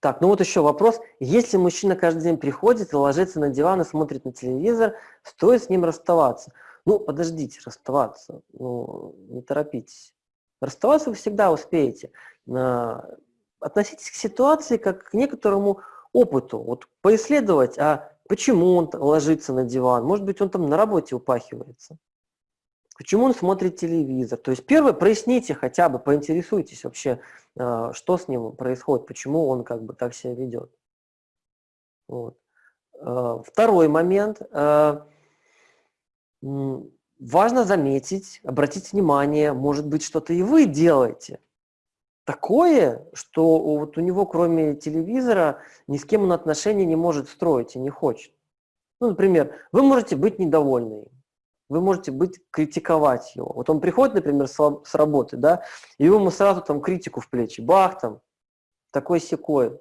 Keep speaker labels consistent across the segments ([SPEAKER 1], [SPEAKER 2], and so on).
[SPEAKER 1] Так, ну вот еще вопрос. Если мужчина каждый день приходит и ложится на диван и смотрит на телевизор, стоит с ним расставаться? Ну, подождите, расставаться. Ну, не торопитесь. Расставаться вы всегда успеете. Относитесь к ситуации как к некоторому опыту. Вот поисследовать, а почему он ложится на диван? Может быть, он там на работе упахивается. Почему он смотрит телевизор? То есть первое, проясните хотя бы, поинтересуйтесь вообще, а, что с ним происходит, почему он как бы так себя ведет. Вот. А, второй момент. А, важно заметить, обратить внимание, может быть, что-то и вы делаете. Такое, что вот у него кроме телевизора ни с кем он отношения не может строить и не хочет. Ну, например, вы можете быть недовольны вы можете быть, критиковать его. Вот он приходит, например, с, работы, да, и вы ему сразу там критику в плечи, бах там, такой секой.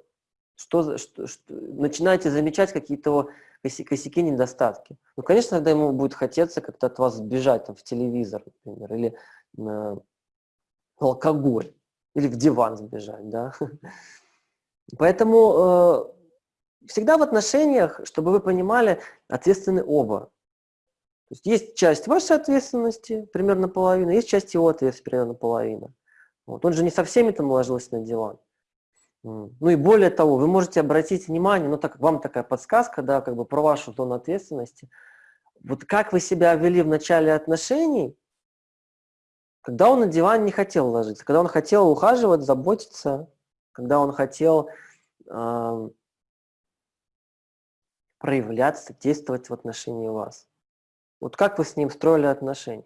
[SPEAKER 1] Что, что, что, начинаете замечать какие-то коси, косяки, недостатки. Ну, конечно, тогда ему будет хотеться как-то от вас сбежать там, в телевизор, например, или на алкоголь, или в диван сбежать, да. Поэтому э, всегда в отношениях, чтобы вы понимали, ответственны оба. То есть есть часть вашей ответственности, примерно половина, есть часть его ответственности, примерно половина. Вот. Он же не со всеми там ложился на диван. Ну и более того, вы можете обратить внимание, ну так как вам такая подсказка, да, как бы про вашу тон ответственности. Вот как вы себя вели в начале отношений, когда он на диван не хотел ложиться, когда он хотел ухаживать, заботиться, когда он хотел э, проявляться, действовать в отношении вас. Вот как вы с ним строили отношения?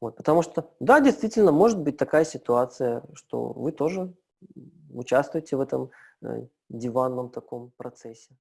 [SPEAKER 1] Вот, потому что, да, действительно, может быть такая ситуация, что вы тоже участвуете в этом э, диванном таком процессе.